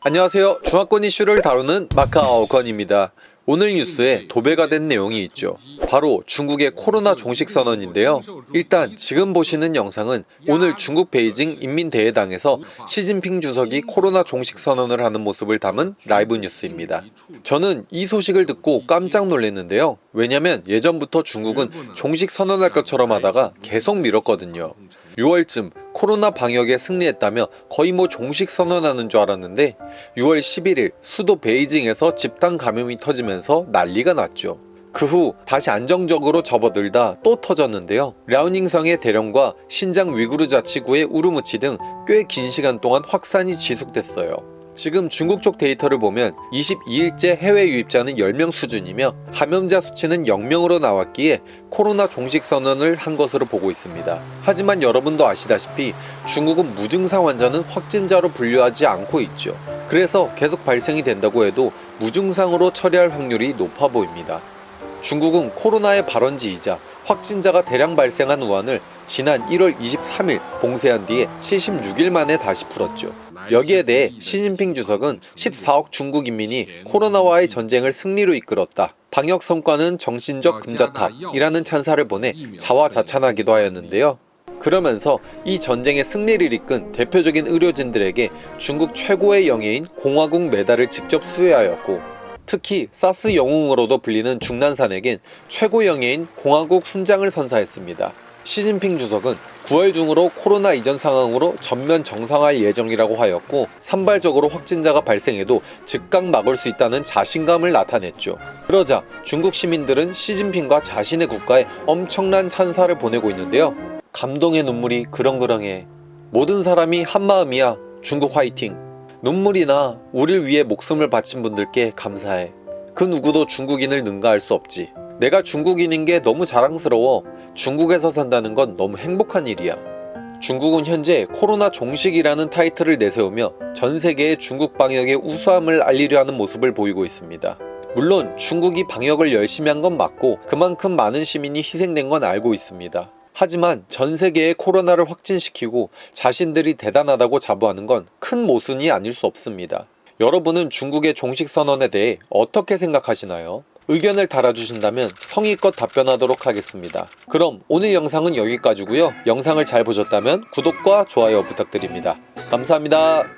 안녕하세요. 중화권 이슈를 다루는 마카오 건입니다. 오늘 뉴스에 도배가 된 내용이 있죠. 바로 중국의 코로나 종식 선언인데요. 일단 지금 보시는 영상은 오늘 중국 베이징 인민대회당에서 시진핑 주석이 코로나 종식 선언을 하는 모습을 담은 라이브 뉴스입니다. 저는 이 소식을 듣고 깜짝 놀랐는데요. 왜냐면 예전부터 중국은 종식 선언할 것처럼 하다가 계속 미뤘거든요. 6월쯤 코로나 방역에 승리했다며 거의 뭐 종식 선언하는 줄 알았는데 6월 11일 수도 베이징에서 집단 감염이 터지면서 난리가 났죠. 그 후 다시 안정적으로 접어들다 또 터졌는데요. 랴오닝성의 대령과 신장 위구르 자치구의 우르무치 등 꽤 긴 시간 동안 확산이 지속됐어요. 지금 중국 쪽 데이터를 보면 22일째 해외 유입자는 10명 수준이며 감염자 수치는 0명으로 나왔기에 코로나 종식 선언을 한 것으로 보고 있습니다. 하지만 여러분도 아시다시피 중국은 무증상 환자는 확진자로 분류하지 않고 있죠. 그래서 계속 발생이 된다고 해도 무증상으로 처리할 확률이 높아 보입니다. 중국은 코로나의 발원지이자 확진자가 대량 발생한 우한을 지난 1월 23일 봉쇄한 뒤에 76일 만에 다시 풀었죠. 여기에 대해 시진핑 주석은 14억 중국 인민이 코로나와의 전쟁을 승리로 이끌었다. 방역 성과는 정신적 금자탑이라는 찬사를 보내 자화자찬하기도 하였는데요. 그러면서 이 전쟁의 승리를 이끈 대표적인 의료진들에게 중국 최고의 영예인 공화국 메달을 직접 수여하였고 특히 사스 영웅으로도 불리는 중난산에겐 최고 영예인 공화국 훈장을 선사했습니다. 시진핑 주석은 9월 중으로 코로나 이전 상황으로 전면 정상화할 예정이라고 하였고 산발적으로 확진자가 발생해도 즉각 막을 수 있다는 자신감을 나타냈죠. 그러자 중국 시민들은 시진핑과 자신의 국가에 엄청난 찬사를 보내고 있는데요. 감동의 눈물이 그렁그렁해. 모든 사람이 한마음이야. 중국 화이팅. 눈물이나 우릴 위해 목숨을 바친 분들께 감사해. 그 누구도 중국인을 능가할 수 없지. 내가 중국인인 게 너무 자랑스러워. 중국에서 산다는 건 너무 행복한 일이야. 중국은 현재 코로나 종식이라는 타이틀을 내세우며 전 세계에 중국 방역의 우수함을 알리려 하는 모습을 보이고 있습니다. 물론 중국이 방역을 열심히 한 건 맞고 그만큼 많은 시민이 희생된 건 알고 있습니다. 하지만 전 세계에 코로나를 확진시키고 자신들이 대단하다고 자부하는 건 큰 모순이 아닐 수 없습니다. 여러분은 중국의 종식 선언에 대해 어떻게 생각하시나요? 의견을 달아주신다면 성의껏 답변하도록 하겠습니다. 그럼 오늘 영상은 여기까지고요. 영상을 잘 보셨다면 구독과 좋아요 부탁드립니다. 감사합니다.